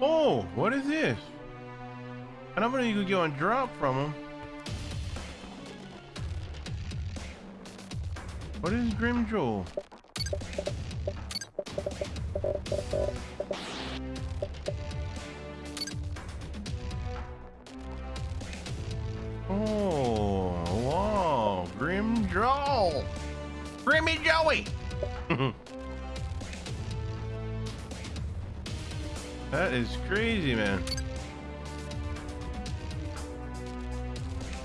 Oh, what is this? I'm not gonna you could get one drop from him. What is Grim? Oh, Grim Joel. Grimmy Joey. that is crazy, man.